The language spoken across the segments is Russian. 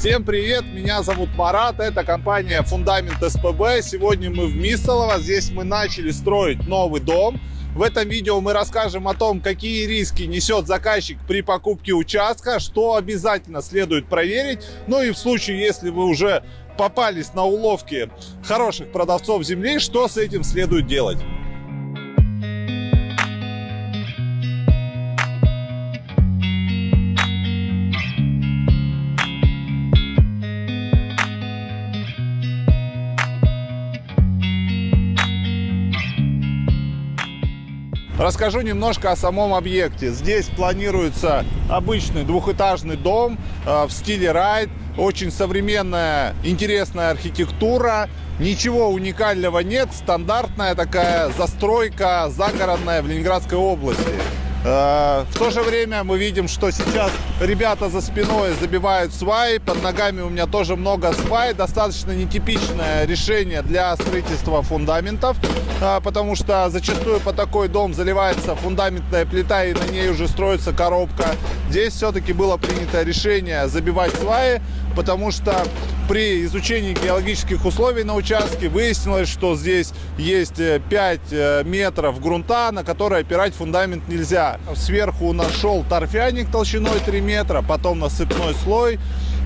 Всем привет, меня зовут Марат, это компания Фундамент СПБ. Сегодня мы в Мисолово, здесь мы начали строить новый дом. В этом видео мы расскажем о том, какие риски несет заказчик при покупке участка, что обязательно следует проверить. Ну и в случае, если вы уже попались на уловки хороших продавцов земли, что с этим следует делать. Расскажу немножко о самом объекте. Здесь планируется обычный двухэтажный дом э, в стиле райд. Очень современная, интересная архитектура. Ничего уникального нет. Стандартная такая застройка загородная в Ленинградской области. Э, в то же время мы видим, что сейчас ребята за спиной забивают сваи. Под ногами у меня тоже много свай. Достаточно нетипичное решение для строительства фундаментов, э, потому что зачастую по такой дом заливается фундаментная плита и на ней уже строится коробка. Здесь все-таки было принято решение забивать сваи, потому что при изучении геологических условий на участке выяснилось, что здесь есть 5 э, э, метров грунта, на который опирать фундамент нельзя. Сверху у нас шел торфяник толщиной 3 метра, потом насыпной слой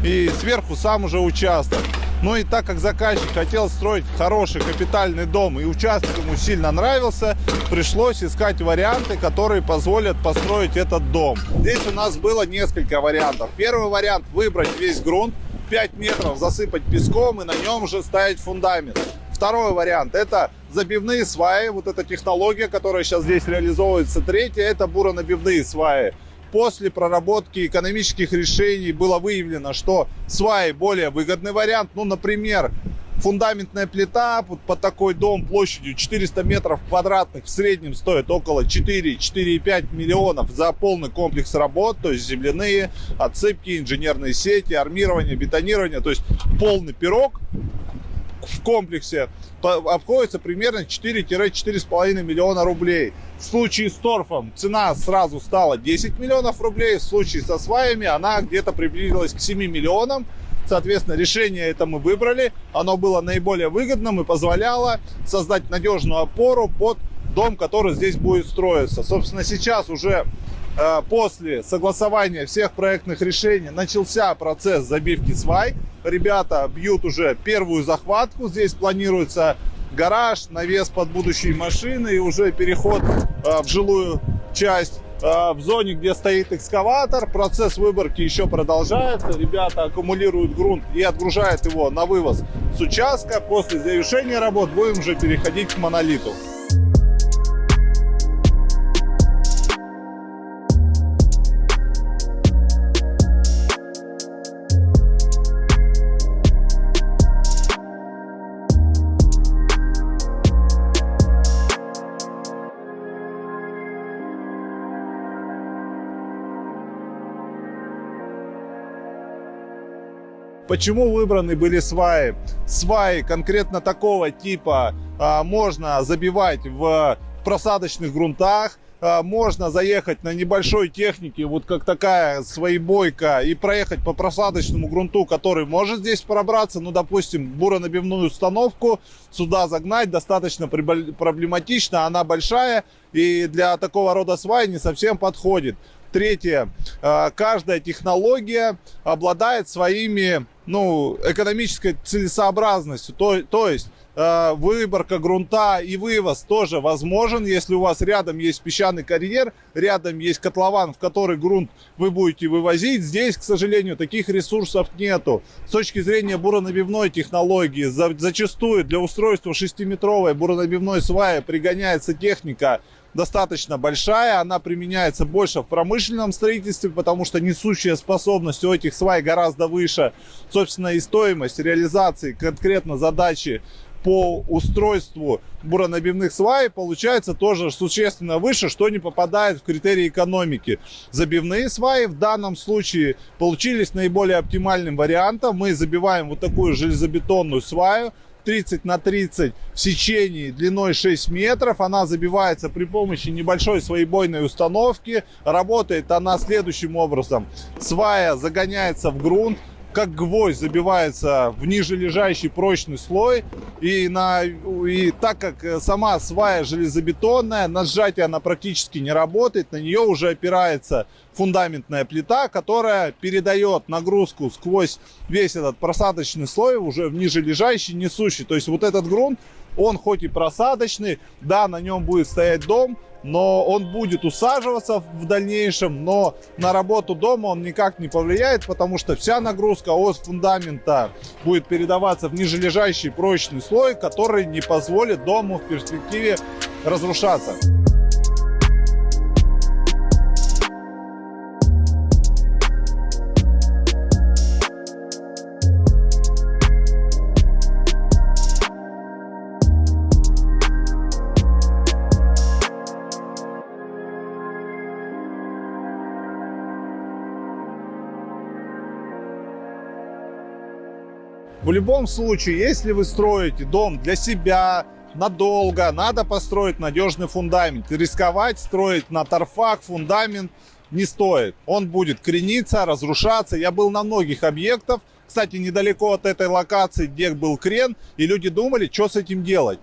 и сверху сам уже участок. Ну и так как заказчик хотел строить хороший капитальный дом и участок ему сильно нравился, пришлось искать варианты, которые позволят построить этот дом. Здесь у нас было несколько вариантов. Первый вариант выбрать весь грунт, 5 метров засыпать песком и на нем уже ставить фундамент. Второй вариант – это забивные сваи, вот эта технология, которая сейчас здесь реализовывается. Третье – это буронабивные сваи. После проработки экономических решений было выявлено, что сваи более выгодный вариант. Ну, например, фундаментная плита под, под такой дом площадью 400 метров квадратных в среднем стоит около 4-4,5 миллионов за полный комплекс работ, то есть земляные, отсыпки, инженерные сети, армирование, бетонирование, то есть полный пирог в комплексе обходится примерно 4-4,5 миллиона рублей. В случае с торфом цена сразу стала 10 миллионов рублей, в случае со сваями она где-то приблизилась к 7 миллионам. Соответственно, решение это мы выбрали. Оно было наиболее выгодным и позволяло создать надежную опору под дом, который здесь будет строиться. Собственно, сейчас уже э, после согласования всех проектных решений начался процесс забивки свай. Ребята бьют уже первую захватку. Здесь планируется гараж, навес под будущие машины и уже переход э, в жилую часть. А, в зоне, где стоит экскаватор. Процесс выборки еще продолжается. Ребята аккумулируют грунт и отгружают его на вывоз с участка. После завершения работ будем уже переходить к монолиту. Почему выбраны были сваи? Сваи конкретно такого типа а, можно забивать в просадочных грунтах, а, можно заехать на небольшой технике, вот как такая своебойка, и проехать по просадочному грунту, который может здесь пробраться, ну, допустим, буронабивную установку сюда загнать достаточно проблематично, она большая, и для такого рода свай не совсем подходит. Третье. А, каждая технология обладает своими ну, экономической целесообразностью. То, то есть э, выборка грунта и вывоз тоже возможен, если у вас рядом есть песчаный карьер, рядом есть котлован, в который грунт вы будете вывозить. Здесь, к сожалению, таких ресурсов нету. С точки зрения буронабивной технологии, за, зачастую для устройства 6-метровой буронабивной сваи пригоняется техника достаточно большая, она применяется больше в промышленном строительстве, потому что несущая способность у этих свай гораздо выше, собственно, и стоимость реализации конкретно задачи по устройству буронабивных свай получается тоже существенно выше, что не попадает в критерии экономики. Забивные сваи в данном случае получились наиболее оптимальным вариантом. Мы забиваем вот такую железобетонную сваю, 30 на 30 в сечении длиной 6 метров. Она забивается при помощи небольшой своебойной установки. Работает она следующим образом. Свая загоняется в грунт, как гвоздь забивается в ниже лежащий прочный слой. И, на, и так как сама свая железобетонная, на сжатие она практически не работает, на нее уже опирается фундаментная плита, которая передает нагрузку сквозь весь этот просадочный слой уже в ниже лежащий, несущий. То есть вот этот грунт, он хоть и просадочный, да, на нем будет стоять дом, но он будет усаживаться в дальнейшем, но на работу дома он никак не повлияет, потому что вся нагрузка от фундамента будет передаваться в нижележащий прочный слой, который не позволит дому в перспективе разрушаться. В любом случае, если вы строите дом для себя, надолго, надо построить надежный фундамент. Рисковать строить на торфах фундамент не стоит. Он будет крениться, разрушаться. Я был на многих объектах, кстати, недалеко от этой локации, где был крен, и люди думали, что с этим делать.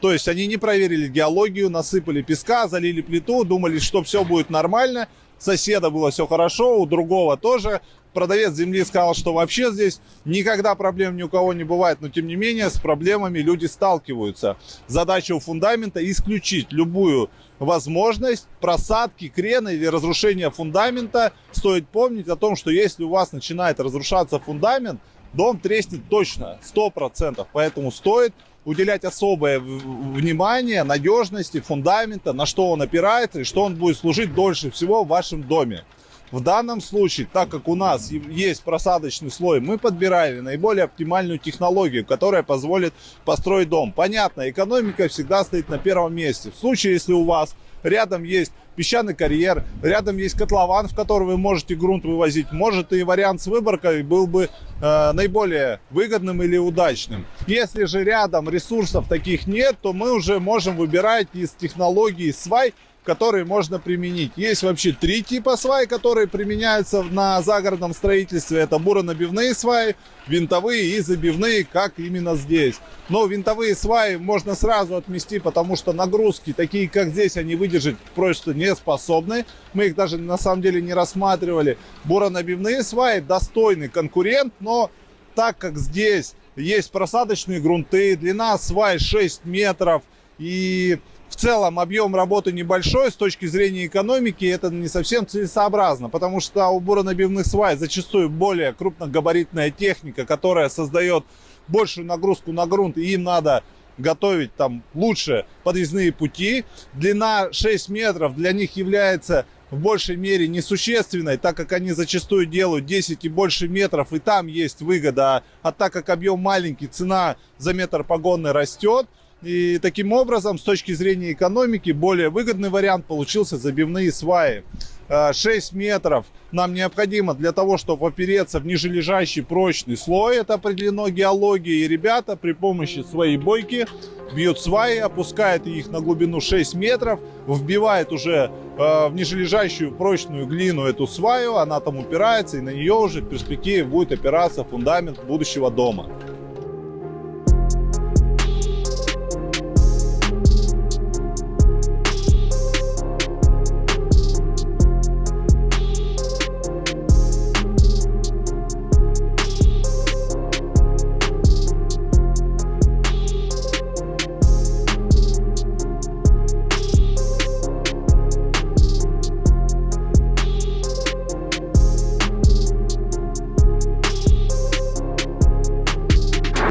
То есть они не проверили геологию, насыпали песка, залили плиту, думали, что все будет нормально. Соседа было все хорошо, у другого тоже продавец земли сказал, что вообще здесь никогда проблем ни у кого не бывает, но тем не менее с проблемами люди сталкиваются. Задача у фундамента исключить любую возможность просадки, крена или разрушения фундамента. Стоит помнить о том, что если у вас начинает разрушаться фундамент, дом треснет точно, 100%. Поэтому стоит уделять особое внимание надежности фундамента, на что он опирается и что он будет служить дольше всего в вашем доме. В данном случае, так как у нас есть просадочный слой, мы подбирали наиболее оптимальную технологию, которая позволит построить дом. Понятно, экономика всегда стоит на первом месте. В случае, если у вас рядом есть песчаный карьер, рядом есть котлован, в который вы можете грунт вывозить, может и вариант с выборкой был бы э, наиболее выгодным или удачным. Если же рядом ресурсов таких нет, то мы уже можем выбирать из технологии свай, которые можно применить. Есть вообще три типа свай, которые применяются на загородном строительстве. Это буронабивные сваи, винтовые и забивные, как именно здесь. Но винтовые сваи можно сразу отмести, потому что нагрузки, такие как здесь, они выдержать просто не способны. Мы их даже на самом деле не рассматривали. Буронабивные сваи достойный конкурент, но так как здесь есть просадочные грунты, длина свай 6 метров и в целом объем работы небольшой, с точки зрения экономики это не совсем целесообразно, потому что у буронабивных свай зачастую более крупногабаритная техника, которая создает большую нагрузку на грунт, и им надо готовить там лучше подъездные пути. Длина 6 метров для них является в большей мере несущественной, так как они зачастую делают 10 и больше метров, и там есть выгода. А так как объем маленький, цена за метр погонный растет. И таким образом, с точки зрения экономики, более выгодный вариант получился забивные сваи. 6 э, метров нам необходимо для того, чтобы опереться в нижележащий прочный слой. Это определено геологией. И ребята при помощи своей бойки бьют сваи, опускают их на глубину 6 метров, вбивает уже э, в нижележащую прочную глину эту сваю, она там упирается, и на нее уже в перспективе будет опираться фундамент будущего дома.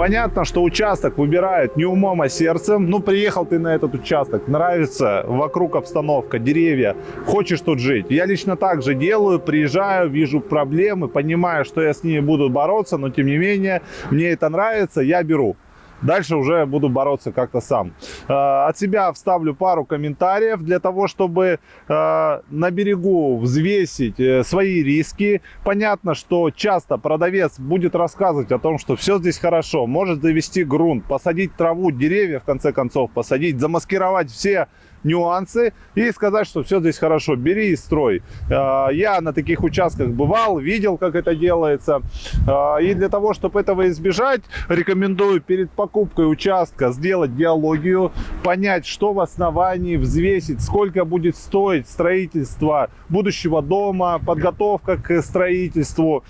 Понятно, что участок выбирают не умом, а сердцем. Ну, приехал ты на этот участок, нравится вокруг обстановка, деревья, хочешь тут жить. Я лично так же делаю, приезжаю, вижу проблемы, понимаю, что я с ними буду бороться, но тем не менее, мне это нравится, я беру. Дальше уже буду бороться как-то сам. Э, от себя вставлю пару комментариев для того, чтобы э, на берегу взвесить э, свои риски. Понятно, что часто продавец будет рассказывать о том, что все здесь хорошо. Может завести грунт, посадить траву, деревья в конце концов посадить, замаскировать все нюансы и сказать, что все здесь хорошо, бери и строй. А, я на таких участках бывал, видел, как это делается. А, и для того, чтобы этого избежать, рекомендую перед покупкой участка сделать геологию, понять, что в основании, взвесить, сколько будет стоить строительство будущего дома, подготовка к строительству,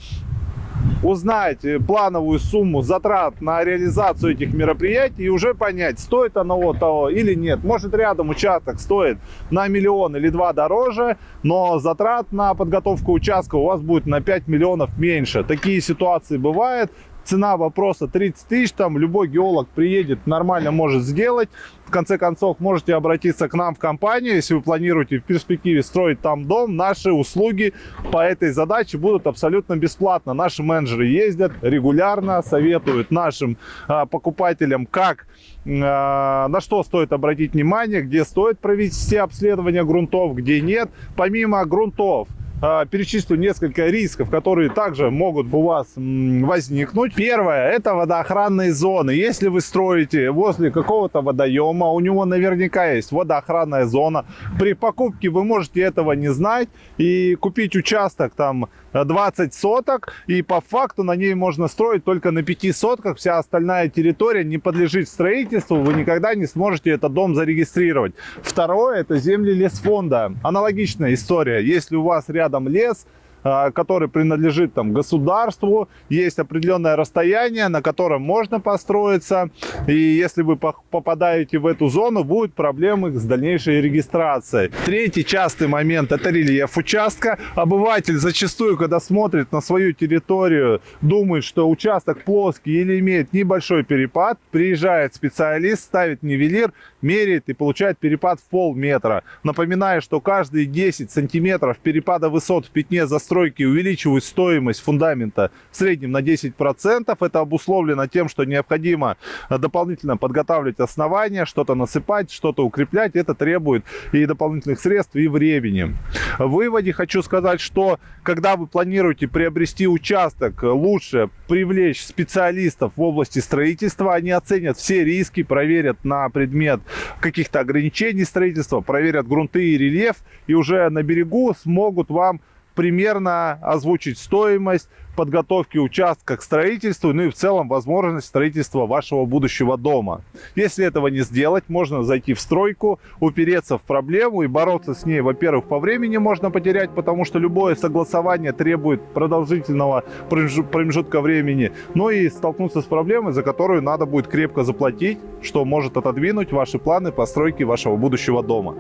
узнать плановую сумму затрат на реализацию этих мероприятий и уже понять, стоит оно того или нет. Может рядом участок стоит на миллион или два дороже, но затрат на подготовку участка у вас будет на 5 миллионов меньше. Такие ситуации бывают цена вопроса 30 тысяч, там любой геолог приедет, нормально может сделать. В конце концов, можете обратиться к нам в компанию, если вы планируете в перспективе строить там дом. Наши услуги по этой задаче будут абсолютно бесплатно. Наши менеджеры ездят регулярно, советуют нашим а, покупателям, как, а, на что стоит обратить внимание, где стоит провести обследование грунтов, где нет. Помимо грунтов, перечислю несколько рисков, которые также могут у вас возникнуть. Первое, это водоохранные зоны. Если вы строите возле какого-то водоема, у него наверняка есть водоохранная зона. При покупке вы можете этого не знать и купить участок там 20 соток, и по факту на ней можно строить только на 5 сотках. Вся остальная территория не подлежит строительству, вы никогда не сможете этот дом зарегистрировать. Второе, это земли лесфонда. Аналогичная история. Если у вас рядом лес, а, который принадлежит там государству, есть определенное расстояние, на котором можно построиться, и если вы попадаете в эту зону, будут проблемы с дальнейшей регистрацией. Третий частый момент – это рельеф участка. Обыватель зачастую, когда смотрит на свою территорию, думает, что участок плоский или имеет небольшой перепад, приезжает специалист, ставит нивелир, меряет и получает перепад в полметра. Напоминаю, что каждые 10 сантиметров перепада высот в пятне застройки увеличивают стоимость фундамента в среднем на 10%. Это обусловлено тем, что необходимо дополнительно подготавливать основания, что-то насыпать, что-то укреплять. Это требует и дополнительных средств, и времени. В выводе хочу сказать, что когда вы планируете приобрести участок, лучше привлечь специалистов в области строительства. Они оценят все риски, проверят на предмет каких-то ограничений строительства, проверят грунты и рельеф, и уже на берегу смогут вам примерно озвучить стоимость подготовки участка к строительству, ну и в целом возможность строительства вашего будущего дома. Если этого не сделать, можно зайти в стройку, упереться в проблему и бороться с ней. Во-первых, по времени можно потерять, потому что любое согласование требует продолжительного промежутка времени, но и столкнуться с проблемой, за которую надо будет крепко заплатить, что может отодвинуть ваши планы постройки вашего будущего дома.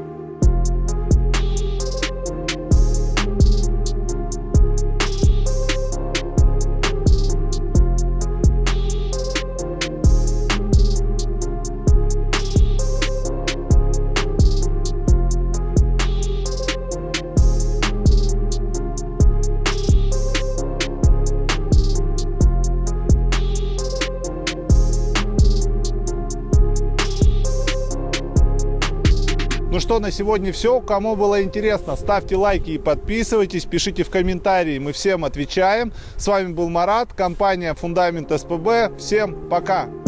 Что, на сегодня все. Кому было интересно, ставьте лайки и подписывайтесь, пишите в комментарии, мы всем отвечаем. С вами был Марат, компания Фундамент СПБ. Всем пока!